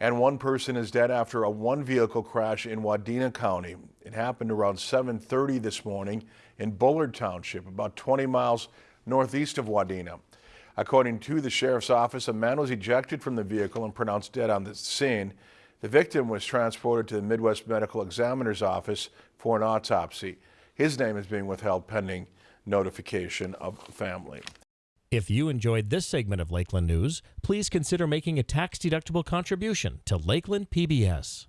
And one person is dead after a one-vehicle crash in Wadena County. It happened around 7.30 this morning in Bullard Township, about 20 miles northeast of Wadena. According to the sheriff's office, a man was ejected from the vehicle and pronounced dead on the scene. The victim was transported to the Midwest Medical Examiner's office for an autopsy. His name is being withheld pending notification of family. If you enjoyed this segment of Lakeland News, please consider making a tax-deductible contribution to Lakeland PBS.